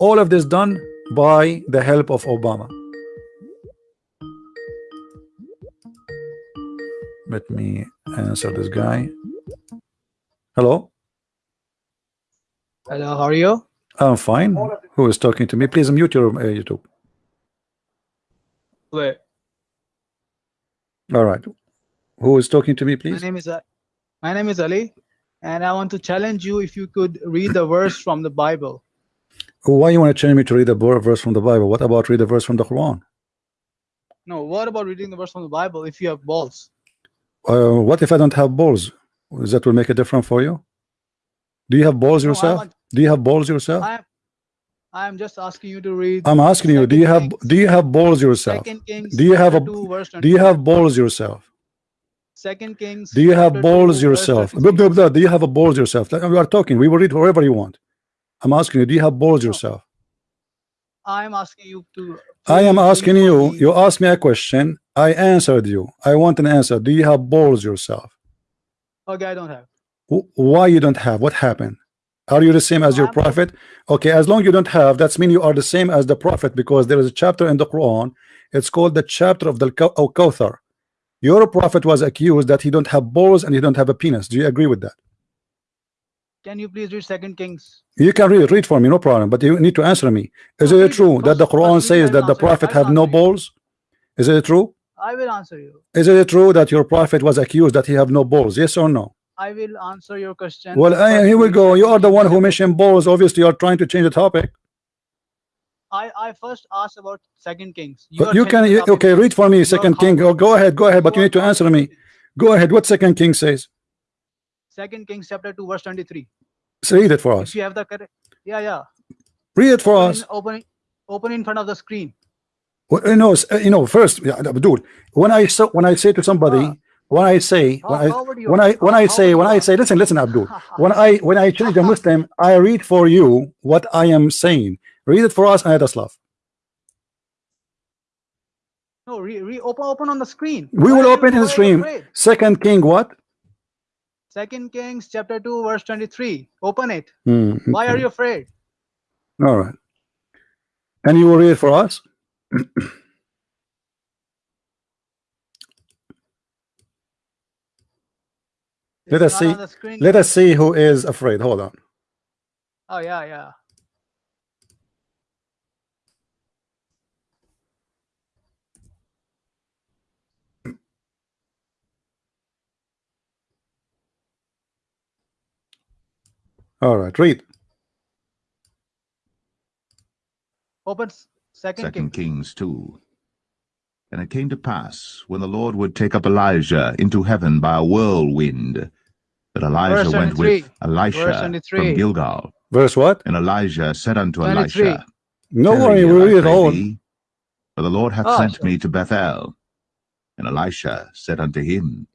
All of this done by the help of Obama. Let me answer this guy. Hello. Hello, how are you? I'm fine. Who is talking to me? Please mute your uh, YouTube. Wait, All right. Who is talking to me, my please? name is uh, my name is Ali, and I want to challenge you if you could read the verse from the Bible. Why you want to change me to read a verse from the Bible? What about read a verse from the Quran? No, what about reading the verse from the Bible if you have balls? Uh, what if I don't have balls? Does that will make a difference for you? Do you have balls No, yourself? want- Do you have balls yourself? I am I am just asking you to read. I'm asking you. Do you have Kings- do you have balls yourself? Second Kings. Do you have a- 2, verse Do you have balls yourself? Second Kings? Do you have balls 2, yourself? Do you have a balls yourself? We are talking. We will read wherever you want. I'm asking you. Do you have balls yourself? I am asking you to. I am asking you. You asked me a question. I answered you. I want an answer. Do you have balls yourself? Okay, I don't have. Why you don't have? What happened? Are you the same as your I'm- prophet? Okay, as long you don't have, that's mean you are the same as the prophet because there is a chapter in the Quran. It's called the chapter of the of Kawthar. Your prophet was accused that he don't have balls and he don't have a penis. Do you agree with that? Can you please read Second Kings? You can read read for me, no problem. But you need to answer me. Is it true that the Quran says that the prophet have no balls? Is it true? I will answer you. Is it true that your prophet was accused that he have no balls? Yes or no? I will answer your question. Well, I, here we go. You are the one who mentioned balls. Obviously, you are trying to change the topic. I, I first asked about Second Kings. But you can you, okay. Read for me, Second King. Oh, go ahead, go ahead. But you need to answer me. Go ahead. What Second King says? Second Kings chapter 2 verse 23. So read it for us. If you have the correct yeah yeah. Read it for Open us. open, open in front of the screen. Well, you know, uh, you know. First, yeah, dude. When I so when I say to somebody, Ah. when I say How, when I how would you when I when I say when I say listen listen Abdul when I when I change a Muslim I read for you what I am saying read it for us and let us laugh no re, re, open open on the screen. we Why will open in the stream second king what Second Kings chapter 2 verse 23. Open it. Hmm, Why are you afraid? all right and you will read it for us Let us see- on the screen. let us see who is afraid hold on Oh yeah yeah. All right read Open Second, Second King. Kings 2. And it came to pass, when the Lord would take up Elijah into heaven by a whirlwind, that Elijah went with Elisha from Gilgal. verse what And Elijah said unto 23. Elisha, no Tarry worry we I read it all For the Lord hath Ah, sent sure. me to Bethel. And Elisha said unto him,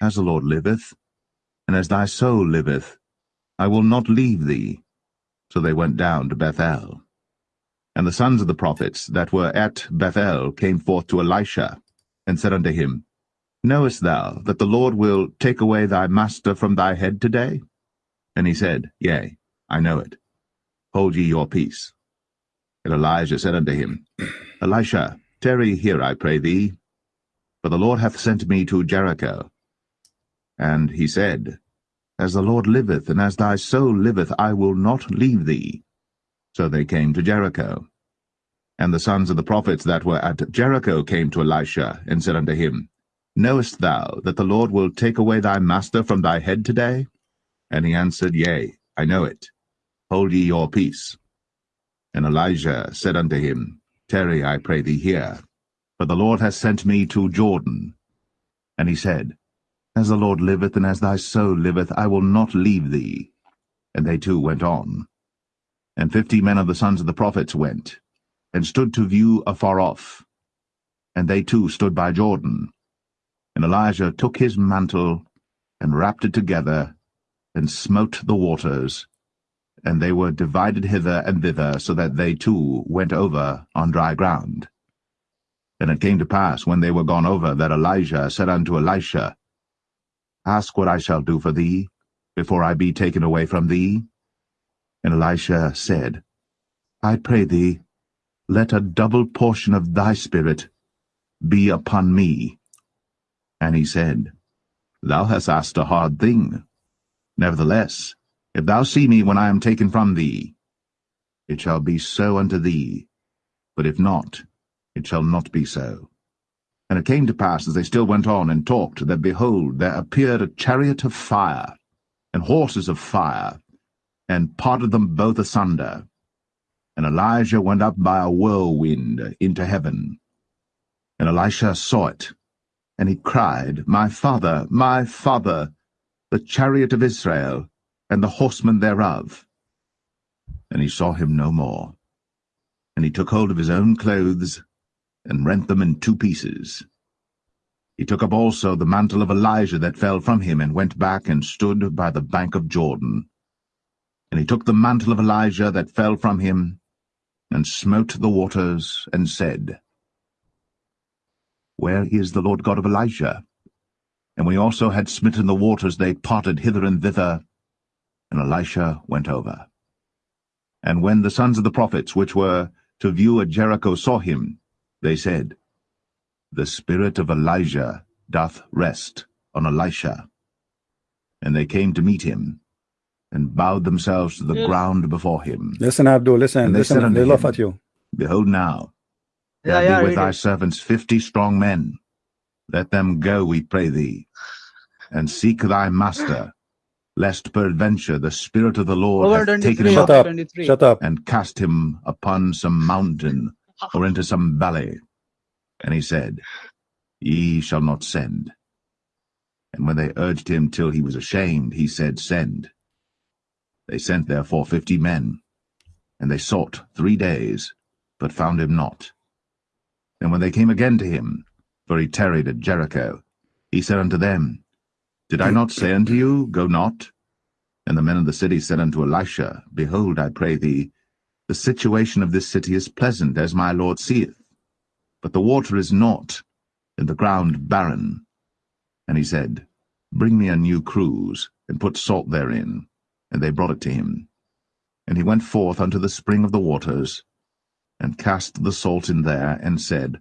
As the Lord liveth, and as thy soul liveth, I will not leave thee. So they went down to Bethel. And the sons of the prophets that were at Bethel came forth to Elisha, and said unto him, Knowest thou that the Lord will take away thy master from thy head today? And he said, Yea, I know it. Hold ye your peace. And Elijah said unto him, Elisha, tarry here, I pray thee, for the Lord hath sent me to Jericho. And he said, As the Lord liveth, and as thy soul liveth, I will not leave thee. So they came to Jericho. And the sons of the prophets that were at Jericho came to Elisha, and said unto him, Knowest thou that the Lord will take away thy master from thy head today? And he answered, Yea, I know it. Hold ye your peace. And Elijah said unto him, Tarry, I pray thee here, for the Lord hath sent me to Jordan. And he said, As the Lord liveth, and as thy soul liveth, I will not leave thee. And they two went on. And fifty men of the sons of the prophets went, and stood to view afar off. And they too stood by Jordan. And Elijah took his mantle, and wrapped it together, and smote the waters, and they were divided hither and thither, so that they too went over on dry ground. And it came to pass, when they were gone over, that Elijah said unto Elisha, Ask what I shall do for thee, before I be taken away from thee. And Elisha said, I pray thee, let a double portion of thy spirit be upon me. And he said, Thou hast asked a hard thing. Nevertheless, if thou see me when I am taken from thee, it shall be so unto thee. But if not, it shall not be so. And it came to pass, as they still went on and talked, that behold, there appeared a chariot of fire, and horses of fire, and parted them both asunder. And Elijah went up by a whirlwind into heaven. And Elisha saw it, and he cried, My father, my father, the chariot of Israel, and the horsemen thereof. And he saw him no more. And he took hold of his own clothes, and rent them in two pieces. He took up also the mantle of Elijah that fell from him, and went back and stood by the bank of Jordan. And he took the mantle of Elijah that fell from him, and smote the waters, and said, Where is the Lord God of Elijah? And when he also had smitten the waters, they parted hither and thither, and Elisha went over. And when the sons of the prophets, which were to view at Jericho, saw him, they said, The spirit of Elijah doth rest on Elisha. And they came to meet him, and bowed themselves to the Yes. ground before him. Listen, Abdul, listen, And they said listen. unto They laugh at you. Behold now, Yeah, there yeah, be with thy it. servants fifty strong men. Let them go, we pray thee, and seek thy master, lest peradventure the Spirit of the Lord Over hath taken him up up. Shut up. and cast him upon some mountain or into some valley. And he said, Ye shall not send. And when they urged him till he was ashamed, he said, Send. They sent therefore fifty men, and they sought three days, but found him not. And when they came again to him, for he tarried at Jericho, he said unto them, Did I not say unto you, Go not? And the men of the city said unto Elisha, Behold, I pray thee, the situation of this city is pleasant, as my Lord seeth. But the water is not, and the ground barren. And he said, Bring me a new cruse, and put salt therein. And they brought it to him. And he went forth unto the spring of the waters, and cast the salt in there, and said,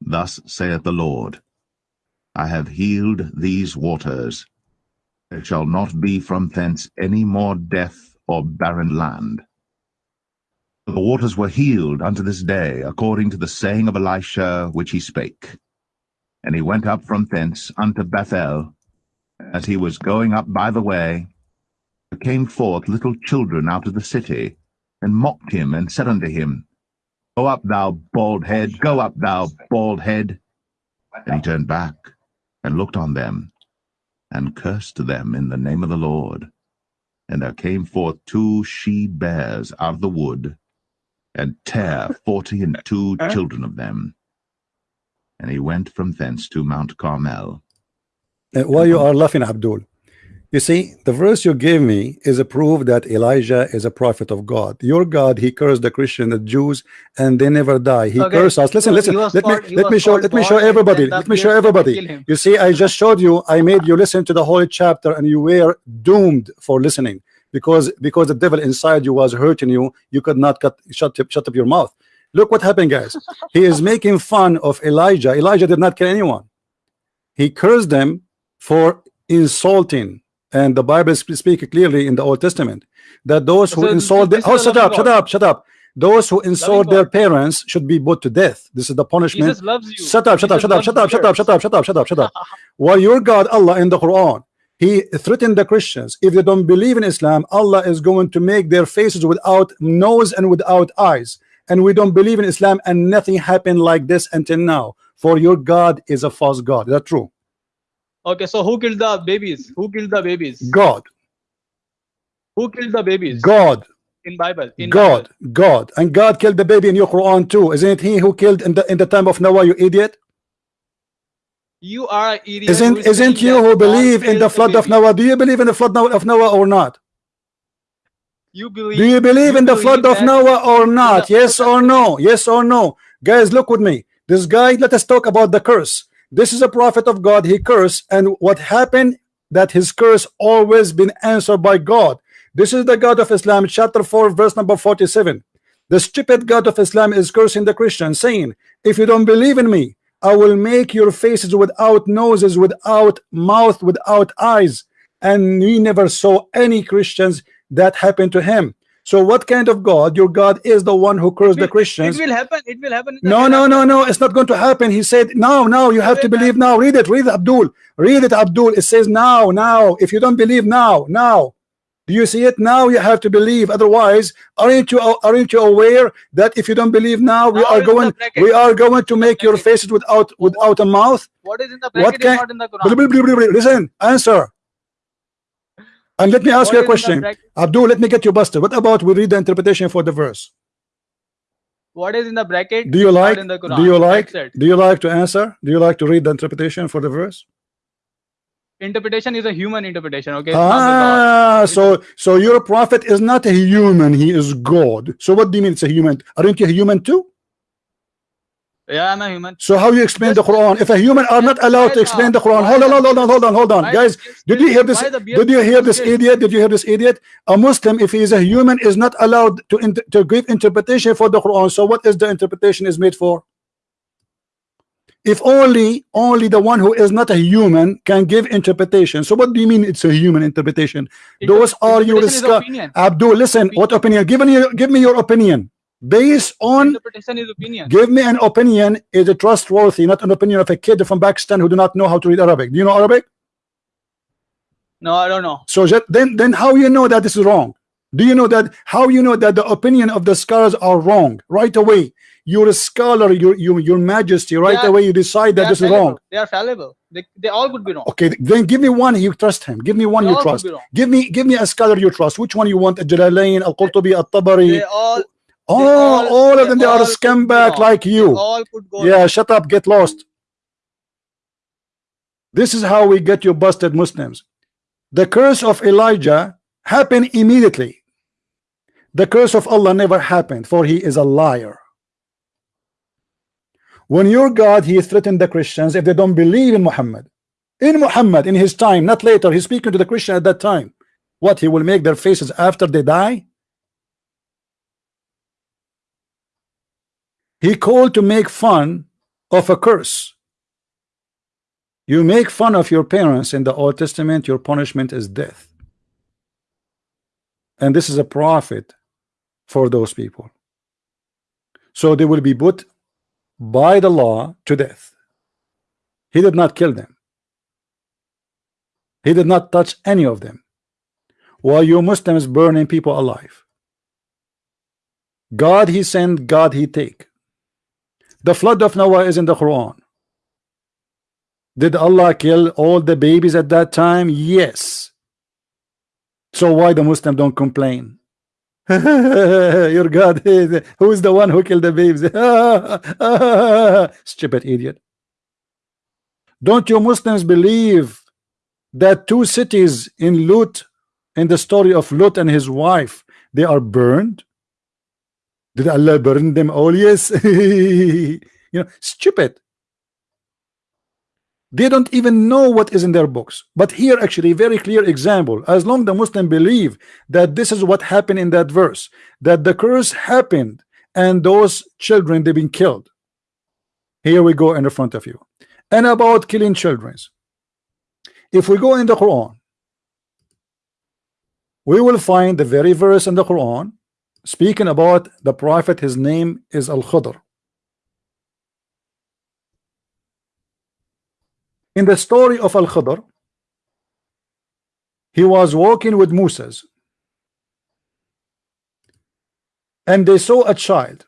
Thus saith the Lord, I have healed these waters. There shall not be from thence any more death or barren land. The waters were healed unto this day, according to the saying of Elisha which he spake. And he went up from thence unto Bethel. As he was going up by the way, there came forth little children out of the city, and mocked him, and said unto him, Go up, thou bald head, go up, thou bald head. And he turned back, and looked on them, and cursed them in the name of the Lord. And there came forth two she bears out of the wood, and tear forty and two children of them. And he went from thence to Mount Carmel. Uh, Why you are laughing, Abdul? You see, the verse you gave me is a proof that Elijah is a prophet of God. Your God, he cursed the Christian, the Jews, and they never die. He Okay, cursed us. Listen, so listen. he was Let me let me show let me show everybody. Let me show bears came to everybody. You see, I just showed you. I made you listen to the whole chapter, and you were doomed for listening because because the devil inside you was hurting you. You could not cut shut up, shut up your mouth. Look what happened, guys. he is making fun of Elijah. Elijah did not kill anyone. He cursed them for insulting. And the Bible sp- speak clearly in the Old Testament that those who So insult the, oh shut up, shut up, shut up. Those who insult their parents should be put to death. This is the punishment. Loves you. Shut up, shut up, Jesus shut up, shut up, shut up, shut up, shut up, shut up, shut up. While your God Allah in the Quran, He threatened the Christians. If they don't believe in Islam, Allah is going to make their faces without nose and without eyes. And we don't believe in Islam, and nothing happened like this until now. For your God is a false God. Is that true? Okay, so who killed the babies? Who killed the babies? God, Who killed the babies? God, In Bible. In God, Bible. God, and God killed the baby in your Quran too. Isn't it He who killed in the in the time of Noah? You idiot! You are an idiot. Isn't isn't you who believe in the flood of. Noah? Do you believe in the flood of Noah or not? You believe. Do you believe in the flood of Noah or not? Yes or no? Yes or no? Guys, look with me. This guy, let us talk about the curse. This is a prophet of God. He cursed, and what happened? That his curse always been answered by God. This is the God of Islam, chapter 4, verse number 47. The stupid God of Islam is cursing the Christians, saying, If you don't believe in me, I will make your faces without noses, without mouth, without eyes. And we never saw any Christians that happened to him. So what kind of God? Your God is the one who cursed the Christians. It will happen. It will happen. No, no, no, no. It's not going to happen. He said, now, now. You have to believe now. Read it. Read it, Abdul. Read it, Abdul. It says now, now. If you don't believe now, now. You see it now? You have to believe. Otherwise, aren't you aren't you aware that if you don't believe now, we Now are it's in the going we are going to make your faces without without a mouth? What is in the What bracket is can- not in the Quran. Listen, answer. And let me ask What you a is in the question. Abdul, let me get you busted. What about we read the interpretation for the verse? What is in the bracket? Do you like in the Quran. do you like do you like to answer? Do you like to read the interpretation for the verse? Interpretation is a human interpretation. Okay. It's not the God. Ah, so so your prophet is not a human, he is God. So what do you mean it's a human? Aren't you a human too? Yeah, I'm a human. So how you explain the Quran? If a human are not allowed to explain the Quran, hold on, hold on, hold on, hold on, guys. Did you hear this? why the beard Did you hear this idiot? Did you hear this idiot? A Muslim, if he is a human, is not allowed to to give interpretation for the Quran. So what is the interpretation is made for? If only only the one who is not a human can give interpretation. So what do you mean it's a human interpretation? Inter- Those are your opinion. Abdul, listen, what opinion? Give me give me your opinion. Based on Interpretation is opinion. give me an opinion is it trustworthy, not an opinion of a kid from Pakistan who do not know how to read Arabic. Do you know Arabic? No, I don't know. So then then how you know that this is wrong? Do you know that how you know that the opinion of the scholars are wrong right away? You're a scholar, your your your majesty, right are- away you decide that are this is wrong. They are fallible. They, they all could be wrong. Okay, then give me one you trust him. Give me one They you trust. wrong. Give me give me a scholar you trust. Which one you want? Jalalain, Al Qurtubi, Al Tabari. They all, Oh, all- all of them they are could be scumbag like you. all could go. Yeah, shut up, get lost. This is how we get you busted Muslims. The curse of Elijah happened immediately. The curse of Allah never happened, for he is a liar. When your God, he threatened the Christians if they don't believe in Muhammad. In Muhammad, in his time, not later. He's speaking to the Christian at that time. What, he will make their faces after they die? He called to make fun of a curse. You make fun of your parents in the Old Testament, your punishment is death. And this is a prophet for those people. So they will be put by the law to death. He did not kill them. He did not touch any of them. While you Muslims burning people alive. God he sent, God he take. The flood of Noah is in the Quran. Did Allah kill all the babies at that time? Yes. So why the Muslim don't complain? Your God, who is the one who killed the babies? Stupid idiot. Don't you Muslims believe that two cities in Lut, in the story of Lut and his wife, they are burned? Did Allah burn them all? Yes. you know, stupid. They don't even know what is in their books. But here, actually, very clear example. As long the Muslim believe that this is what happened in that verse, that the curse happened and those children they've been killed. Here we go in the front of you. And about killing children. If we go in the Quran, we will find the very verse in the Quran speaking about the prophet his name is Al-Khidr in the story of Al-Khidr he was walking with Moses and they saw a child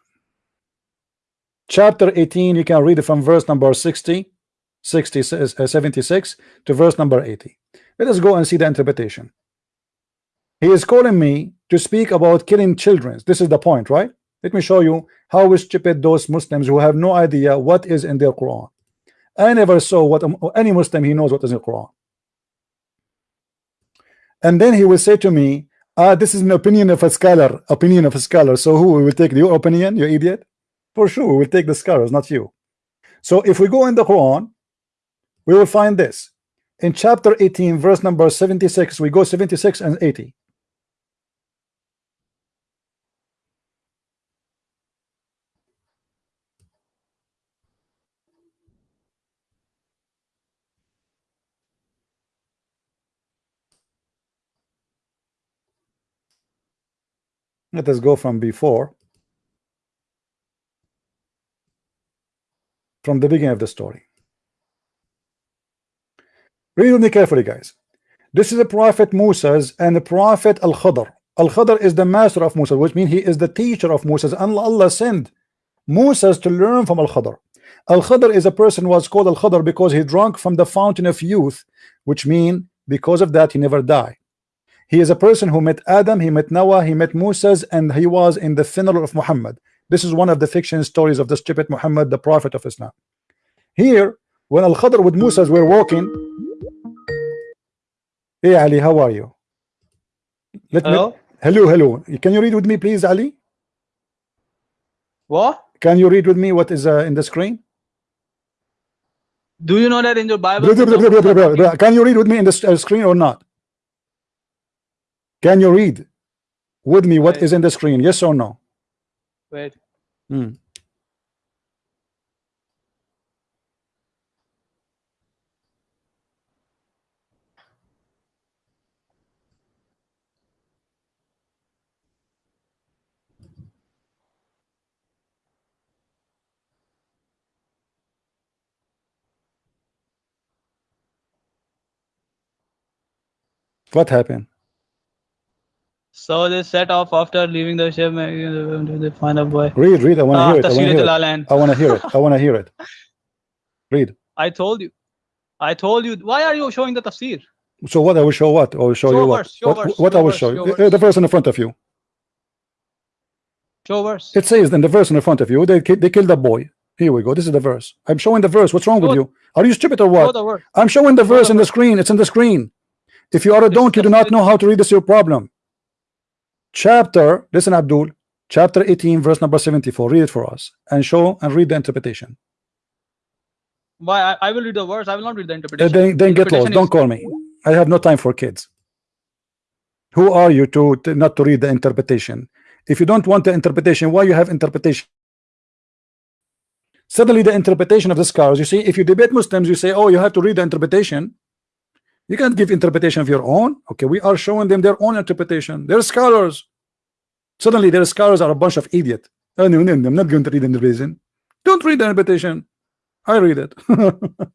chapter 18 you can read it from verse number 60 60 uh, 76 to verse number 80 let us go and see the interpretation he is calling me to speak about killing children. This is the point, right? Let me show you how stupid those Muslims who have no idea what is in their Quran. I never saw what any Muslim he knows what is in the Quran. And then he will say to me, ah, this is an opinion of a scholar, opinion of a scholar. So who will take your opinion, you idiot? For sure, we will take the scholars, not you. So if we go in the Quran, we will find this. In chapter 18, verse number 76, we go 76 and 80. Let us go from before. From the beginning of the story. Read me carefully, guys. This is a prophet Moses and the prophet Al Khadr. Al Khadr is the master of Moses, which means he is the teacher of Moses. And Allah sent Moses to learn from Al Khadr. Al Khadr is a person who was called Al Khadr because he drank from the fountain of youth, which mean because of that he never died. He is a person who met Adam, he met Noah, he met Moses, and he was in the funeral of Muhammad. This is one of the fiction stories of the stupid Muhammad, the prophet of Islam. Here, when Al Khadr with Moses were walking, Hey Ali, how are you? Let Hello? me hello, hello. Can you read with me, please, Ali? What? Can you read with me what is uh, in the screen? Do you know that in your Bible? Can you read with me in the uh, screen or not? Can you read with me what Wait. is in the screen? Yes or no? Wait. Hmm. What happened? So they set off after leaving the ship. They find a boy. Read, read. I want to hear it. I want to hear it. I want to hear it. I want to hear it. Read. I told you. I told you. Why are you showing the tafsir? So what I will show what? I will show Show you what? show what, verse, what show I will verse, show show you. verse. The verse in the front of you. Show verse. It says in the verse in the front of you, they they killed a boy. Here we go. This is the verse. I'm showing the verse. What's wrong with you? Are you stupid or what? I'm showing the Show verse in the verse. screen. It's in the screen. If you are a donkey, is do not know how to read. This your problem. Chapter. Listen, Abdul. Chapter 18, verse number 74. Read it for us and show and read the interpretation. Why? I, I will read the verse. I will not read the Uh, interpretation. then then get lost. Don't call me. I have no time for kids. Who are you to, to not to read the interpretation? If you don't want the interpretation, why you have interpretation? Suddenly, the interpretation of the scars You see, if you debate Muslims, you say, "Oh, you have to read the interpretation." You can't give interpretation of your own. Okay, we are showing them their own interpretation. They're scholars. Suddenly, their scholars are a bunch of idiot. Oh, no, no, I'm not going to read the interpretation. Don't read the interpretation. I read it.